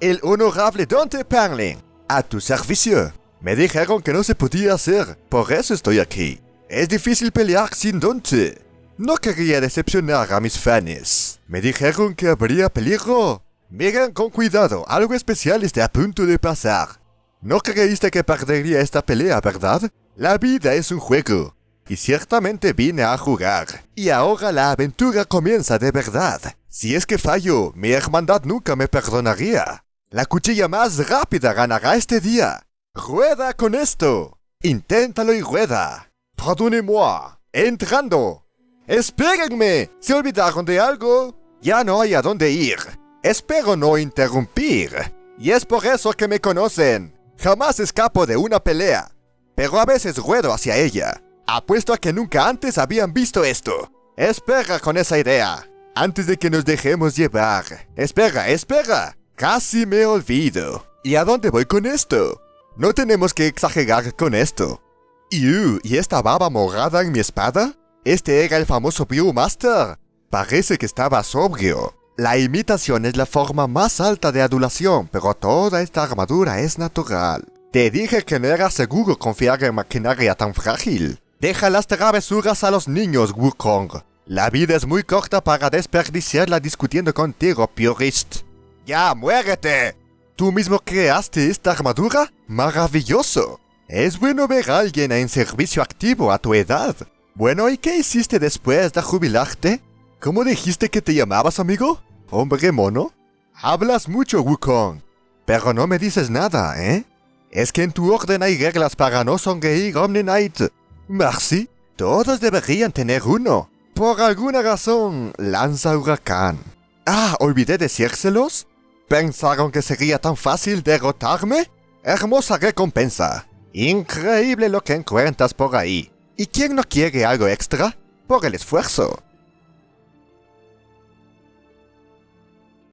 el honorable Dante Perlin. A tu servicio. Me dijeron que no se podía hacer, por eso estoy aquí. Es difícil pelear sin Dante. No quería decepcionar a mis fans. Me dijeron que habría peligro. Miren con cuidado, algo especial está a punto de pasar. No creíste que perdería esta pelea, ¿verdad? La vida es un juego. Y ciertamente vine a jugar. Y ahora la aventura comienza de verdad. Si es que fallo, mi hermandad nunca me perdonaría. La cuchilla más rápida ganará este día. ¡Rueda con esto! Inténtalo y rueda. Pardonnez-moi. Entrando. ¡Espérenme! ¿Se olvidaron de algo? Ya no hay a dónde ir. Espero no interrumpir. Y es por eso que me conocen. Jamás escapo de una pelea. Pero a veces ruedo hacia ella. Apuesto a que nunca antes habían visto esto. Espera con esa idea. Antes de que nos dejemos llevar. Espera, espera. Casi me olvido. ¿Y a dónde voy con esto? No tenemos que exagerar con esto. ¿Y, ¿y esta baba morada en mi espada? Este era el famoso Viewmaster. Parece que estaba sobrio. La imitación es la forma más alta de adulación, pero toda esta armadura es natural. Te dije que no era seguro confiar en maquinaria tan frágil. Deja las travesuras a los niños, Wukong. La vida es muy corta para desperdiciarla discutiendo contigo, Purist. ¡Ya, muérete! ¿Tú mismo creaste esta armadura? ¡Maravilloso! Es bueno ver a alguien en servicio activo a tu edad. Bueno, ¿y qué hiciste después de jubilarte? ¿Cómo dijiste que te llamabas, amigo? ¿Hombre mono? Hablas mucho, Wukong. Pero no me dices nada, ¿eh? Es que en tu orden hay reglas para no sonreír Omni Knight. Merci. Todos deberían tener uno. Por alguna razón, lanza huracán. Ah, olvidé decírselos. ¿Pensaron que sería tan fácil derrotarme? Hermosa recompensa. Increíble lo que encuentras por ahí. ¿Y quién no quiere algo extra? Por el esfuerzo.